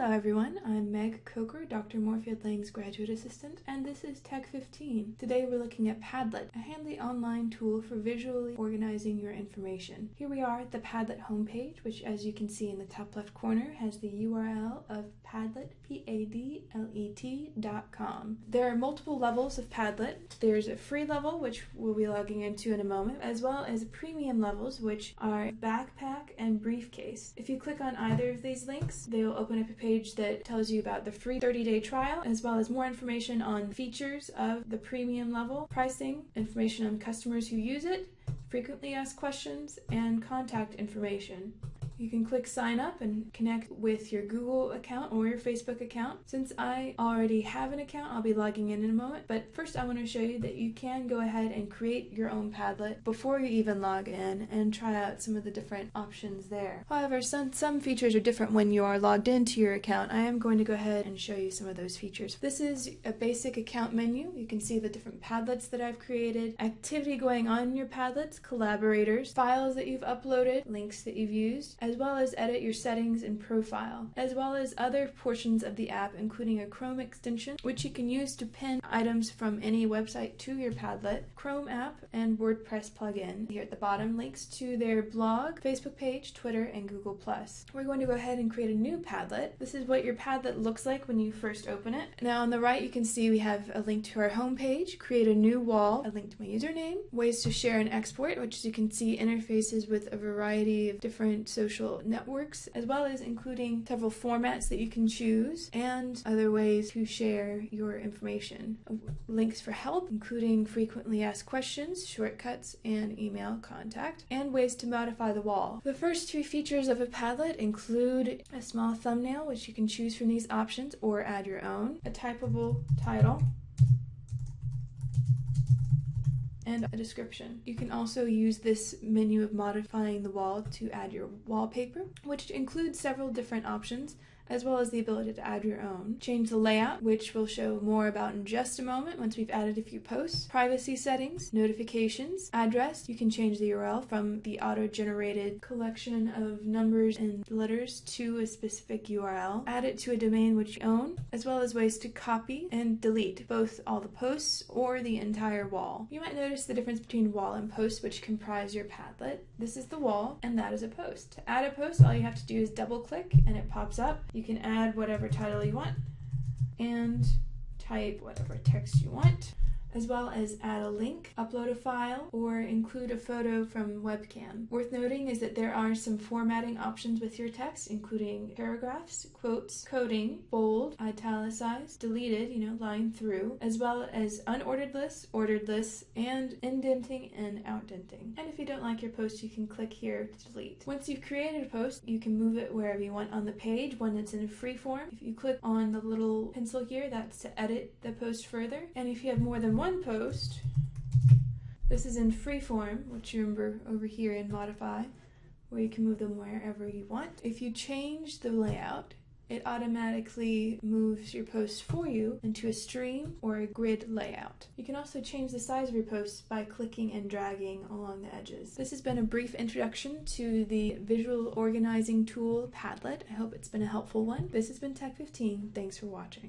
Hello everyone, I'm Meg Coker, Dr. Moorfield Lang's graduate assistant, and this is Tech 15. Today we're looking at Padlet, a handy online tool for visually organizing your information. Here we are at the Padlet homepage, which as you can see in the top left corner has the URL of Padlet, P-A-D-L-E-T dot com. There are multiple levels of Padlet. There's a free level, which we'll be logging into in a moment, as well as premium levels, which are Backpack and Briefcase. If you click on either of these links, they will open up a page that tells you about the free 30-day trial, as well as more information on features of the premium level, pricing, information on customers who use it, frequently asked questions, and contact information. You can click sign up and connect with your Google account or your Facebook account. Since I already have an account, I'll be logging in in a moment. But first I want to show you that you can go ahead and create your own Padlet before you even log in and try out some of the different options there. However, some, some features are different when you are logged into your account. I am going to go ahead and show you some of those features. This is a basic account menu. You can see the different Padlets that I've created, activity going on in your Padlets, collaborators, files that you've uploaded, links that you've used, as well as edit your settings and profile, as well as other portions of the app, including a Chrome extension, which you can use to pin items from any website to your Padlet, Chrome app, and WordPress plugin. Here at the bottom, links to their blog, Facebook page, Twitter, and Google+. We're going to go ahead and create a new Padlet. This is what your Padlet looks like when you first open it. Now on the right, you can see we have a link to our home page, create a new wall, a link to my username, ways to share and export, which as you can see interfaces with a variety of different social networks, as well as including several formats that you can choose and other ways to share your information. Links for help, including frequently asked questions, shortcuts, and email contact, and ways to modify the wall. The first two features of a Padlet include a small thumbnail, which you can choose from these options or add your own, a typable title, and a description. You can also use this menu of modifying the wall to add your wallpaper, which includes several different options as well as the ability to add your own. Change the layout, which we'll show more about in just a moment once we've added a few posts. Privacy settings, notifications, address. You can change the URL from the auto-generated collection of numbers and letters to a specific URL. Add it to a domain which you own, as well as ways to copy and delete both all the posts or the entire wall. You might notice the difference between wall and post, which comprise your Padlet. This is the wall, and that is a post. To add a post, all you have to do is double click and it pops up. Can add whatever title you want and type whatever text you want as well as add a link, upload a file, or include a photo from webcam. Worth noting is that there are some formatting options with your text, including paragraphs, quotes, coding, bold, italicized, deleted, you know, line through, as well as unordered lists, ordered lists, and indenting and outdenting. And if you don't like your post, you can click here to delete. Once you've created a post, you can move it wherever you want on the page when it's in a free form. If you click on the little pencil here, that's to edit the post further. And if you have more than one post. This is in freeform, which you remember over here in modify, where you can move them wherever you want. If you change the layout, it automatically moves your post for you into a stream or a grid layout. You can also change the size of your posts by clicking and dragging along the edges. This has been a brief introduction to the visual organizing tool Padlet. I hope it's been a helpful one. This has been Tech 15. Thanks for watching.